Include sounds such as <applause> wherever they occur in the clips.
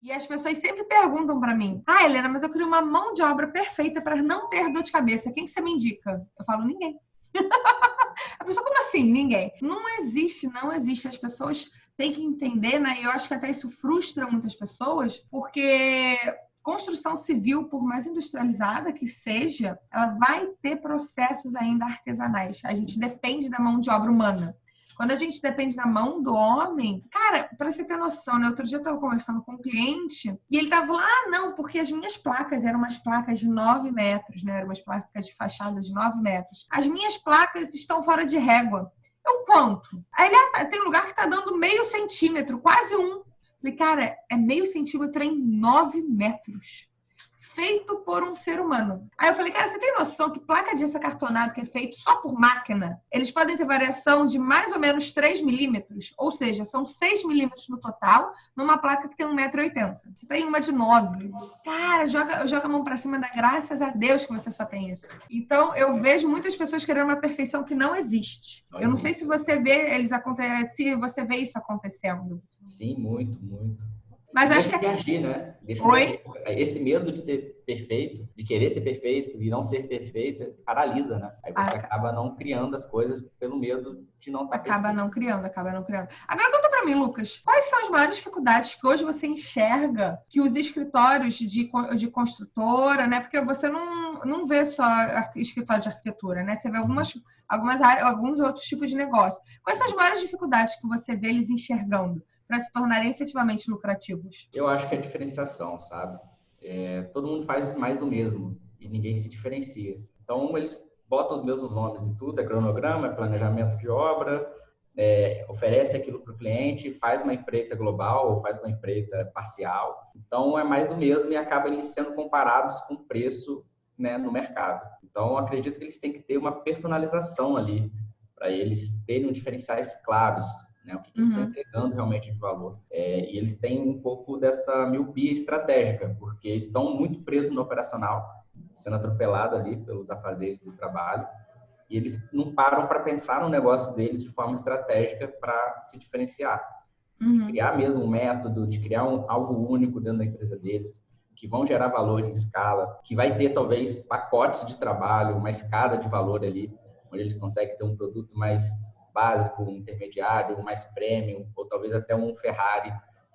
E as pessoas sempre perguntam para mim: Ah, Helena, mas eu queria uma mão de obra perfeita para não ter dor de cabeça. Quem que você me indica? Eu falo: ninguém. <laughs> a pessoa, como assim? Ninguém. Não existe, não existe. As pessoas têm que entender, né? E eu acho que até isso frustra muitas pessoas, porque construção civil, por mais industrializada que seja, ela vai ter processos ainda artesanais. A gente depende da mão de obra humana. Quando a gente depende da mão do homem, cara, para você ter noção, né? Outro dia eu estava conversando com um cliente e ele tava lá, ah, não, porque as minhas placas eram umas placas de 9 metros, né? Eram umas placas de fachada de 9 metros. As minhas placas estão fora de régua. Eu quanto? Aí ele, ah, tem lugar que tá dando meio centímetro, quase um. Falei, cara, é meio centímetro em 9 metros feito por um ser humano. Aí eu falei, cara, você tem noção que placa de gesso cartonado que é feito só por máquina, eles podem ter variação de mais ou menos 3 milímetros, ou seja, são 6 milímetros no total, numa placa que tem 1,80m. Você tem uma de 9. Cara, joga, joga a mão pra cima da graças a Deus que você só tem isso. Então, eu vejo muitas pessoas querendo uma perfeição que não existe. Eu não sei se você vê eles acontecem, se você vê isso acontecendo. Sim, muito, muito. Mas acho que. agir, né? Deixa Oi? Esse medo de ser perfeito, de querer ser perfeito e não ser perfeita, paralisa, né? Aí você ah. acaba não criando as coisas pelo medo de não estar tá Acaba perfeito. não criando, acaba não criando. Agora conta pra mim, Lucas, quais são as maiores dificuldades que hoje você enxerga que os escritórios de, de construtora, né? Porque você não, não vê só escritório de arquitetura, né? Você vê algumas, algumas áreas, alguns outros tipos de negócio. Quais são as maiores dificuldades que você vê eles enxergando? Para se tornarem efetivamente lucrativos? Eu acho que é diferenciação, sabe? É, todo mundo faz mais do mesmo e ninguém se diferencia. Então, eles botam os mesmos nomes em tudo, é cronograma, é planejamento de obra, é, oferece aquilo para o cliente, faz uma empreita global ou faz uma empreita parcial. Então, é mais do mesmo e acaba eles sendo comparados com preço né, no mercado. Então, acredito que eles têm que ter uma personalização ali para eles terem diferenciais claros né? O que, que uhum. eles estão entregando realmente de valor. É, e eles têm um pouco dessa miopia estratégica, porque estão muito presos no operacional, sendo atropelado ali pelos afazeres do trabalho, e eles não param para pensar no negócio deles de forma estratégica para se diferenciar. Uhum. De criar mesmo um método, de criar um, algo único dentro da empresa deles, que vão gerar valor em escala, que vai ter talvez pacotes de trabalho, uma escada de valor ali, onde eles conseguem ter um produto mais básico, um intermediário, um mais premium, ou talvez até um Ferrari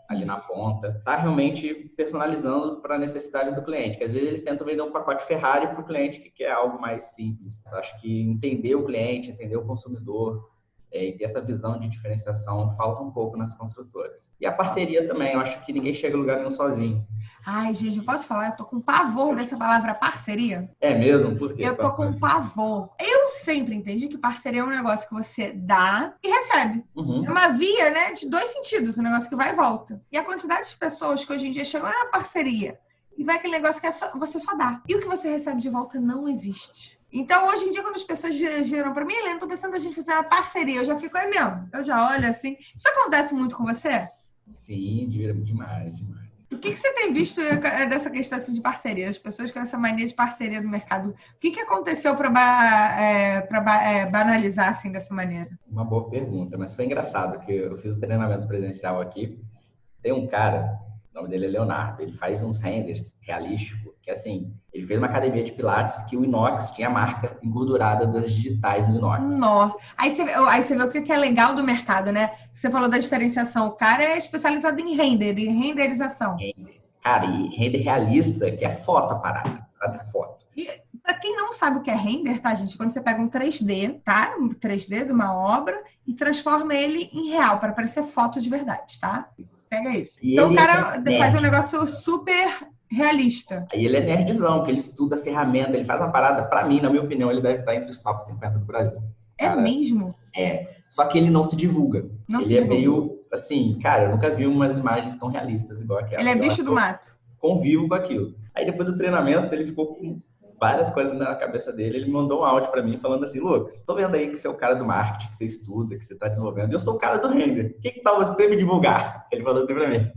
ali na ponta. Está realmente personalizando para a necessidade do cliente, que às vezes eles tentam vender um pacote Ferrari para o cliente que quer algo mais simples. Acho que entender o cliente, entender o consumidor, é, e ter essa visão de diferenciação falta um pouco nas construtoras. E a parceria também, eu acho que ninguém chega a lugar nenhum sozinho. Ai, gente, eu posso falar? Eu tô com pavor dessa palavra parceria. É mesmo? Por quê? Eu tô com pavor. Eu sempre entendi que parceria é um negócio que você dá e recebe. Uhum. É uma via, né, de dois sentidos, um negócio que vai e volta. E a quantidade de pessoas que hoje em dia chegam na parceria e vai aquele negócio que é só, você só dá. E o que você recebe de volta não existe. Então, hoje em dia, quando as pessoas giram para mim, Helena, tô pensando a gente fazer uma parceria. Eu já fico, é mesmo. Eu já olho assim. Isso acontece muito com você? Sim, demais, demais. O que, que você tem visto dessa questão assim, de parceria? As pessoas com essa mania de parceria no mercado. O que, que aconteceu para é, é, banalizar assim dessa maneira? Uma boa pergunta, mas foi engraçado que eu fiz o treinamento presencial aqui. Tem um cara o nome dele é Leonardo. Ele faz uns renders realísticos, que assim, ele fez uma academia de pilates que o inox tinha a marca engordurada das digitais no inox. Nossa. Aí você, aí você vê o que é legal do mercado, né? Você falou da diferenciação. O cara é especializado em render, em renderização. Cara, e render realista, que é foto a parada. É foto. E para quem não sabe o que é render, tá, gente? Quando você pega um 3D, tá? Um 3D de uma obra e transforma ele em real, para parecer foto de verdade, tá? Pega isso. E então o cara é faz um negócio super realista. Aí ele é nerdzão, que ele estuda a ferramenta, ele faz uma parada, para mim, na minha opinião, ele deve estar entre os top 50 do Brasil. É cara, mesmo? É. Só que ele não se divulga. Não ele se é divulga. meio assim, cara, eu nunca vi umas imagens tão realistas igual aquela. Ele é bicho do mato. Convivo com aquilo. Aí depois do treinamento, ele ficou com várias coisas na cabeça dele. Ele mandou um áudio para mim falando assim: Lucas, tô vendo aí que você é o cara do marketing, que você estuda, que você tá desenvolvendo. Eu sou o cara do render. O que, que tal você me divulgar? Ele falou assim para mim: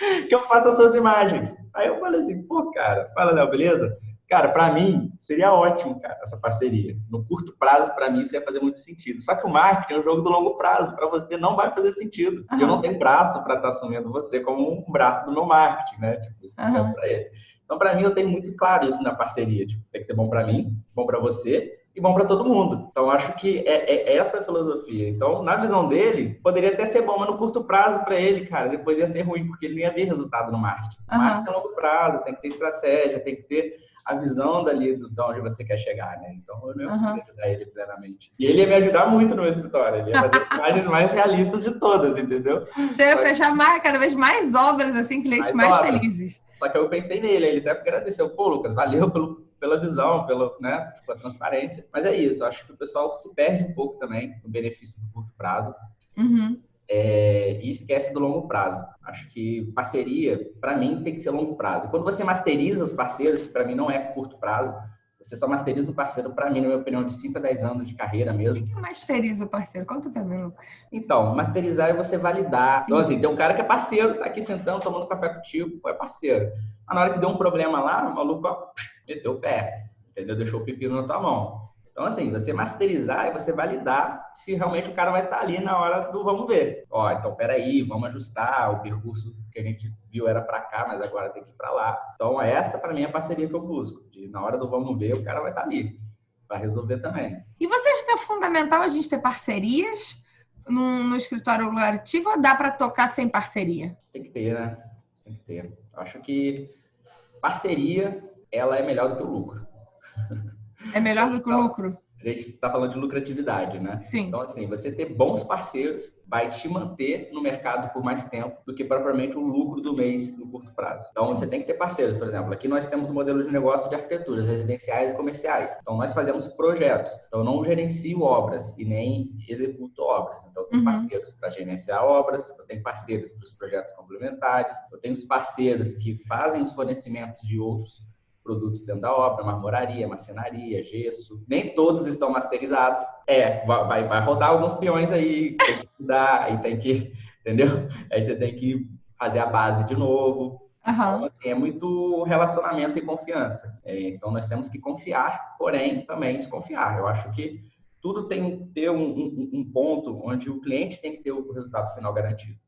<laughs> que eu faça as suas imagens. Aí eu falei assim: pô, cara, fala, Léo, beleza? Cara, para mim, seria ótimo, cara, essa parceria. No curto prazo, para mim, isso ia fazer muito sentido. Só que o marketing é um jogo do longo prazo. Para você, não vai fazer sentido. Uhum. Eu não tenho braço para estar tá assumindo você como um braço do meu marketing, né? Tipo, explicando uhum. para ele. Então, para mim, eu tenho muito claro isso na parceria. Tipo, tem que ser bom para mim, bom para você e bom para todo mundo. Então, acho que é, é, essa a filosofia. Então, na visão dele, poderia até ser bom, mas no curto prazo para ele, cara, depois ia ser ruim, porque ele não ia ver resultado no marketing. Uhum. Marketing é longo prazo, tem que ter estratégia, tem que ter a visão dali do, de onde você quer chegar, né? Então eu não ia uhum. ajudar ele plenamente. E ele ia me ajudar muito no meu escritório, ele ia fazer <laughs> imagens mais realistas de todas, entendeu? Você ia fechar mais, cada vez mais obras, assim, clientes mais, mais felizes. Só que eu pensei nele, ele até agradeceu, pô, Lucas, valeu pelo, pela visão, pela, né, pela transparência. Mas é isso, acho que o pessoal se perde um pouco também no benefício do curto prazo. Uhum é, e esquece do longo prazo. Acho que parceria, para mim, tem que ser longo prazo. Quando você masteriza os parceiros, que para mim não é curto prazo, você só masteriza o parceiro, para mim, na minha opinião, de 5 a 10 anos de carreira mesmo. O que masteriza o parceiro? Conta pra mim, Lucas. Então, masterizar é você validar. Então, assim, tem um cara que é parceiro, tá aqui sentando, tomando café contigo, é parceiro. Mas na hora que deu um problema lá, o maluco, ó, meteu o pé, entendeu? Deixou o pepino na tua mão. Então, assim, você masterizar é você validar se realmente o cara vai estar ali na hora do vamos ver. Ó, então, peraí, vamos ajustar o percurso que a gente viu era para cá, mas agora tem que ir para lá. Então, essa para mim é a parceria que eu busco. De, na hora do vamos ver, o cara vai estar ali para resolver também. E você acha que é fundamental a gente ter parcerias no, no escritório lucrativo ou dá para tocar sem parceria? Tem que ter, né? Tem que ter. Acho que parceria, ela é melhor do que o lucro. É melhor do que o então, lucro. A gente está falando de lucratividade, né? Sim. Então, assim, você ter bons parceiros vai te manter no mercado por mais tempo do que propriamente o lucro do mês no curto prazo. Então, você tem que ter parceiros. Por exemplo, aqui nós temos um modelo de negócio de arquiteturas residenciais e comerciais. Então, nós fazemos projetos. Então, eu não gerencio obras e nem executo obras. Então, eu tenho uhum. parceiros para gerenciar obras, eu tenho parceiros para os projetos complementares, eu tenho os parceiros que fazem os fornecimentos de outros produtos dentro da obra, marmoraria, marcenaria, gesso. Nem todos estão masterizados. É, vai, vai rodar alguns peões aí, tem que mudar, aí tem que, <laughs> entendeu? Aí você tem que fazer a base de novo. Uhum. Então, assim, é muito relacionamento e confiança. É, então, nós temos que confiar, porém, também desconfiar. Eu acho que tudo tem que ter um, um, um ponto onde o cliente tem que ter o resultado final garantido.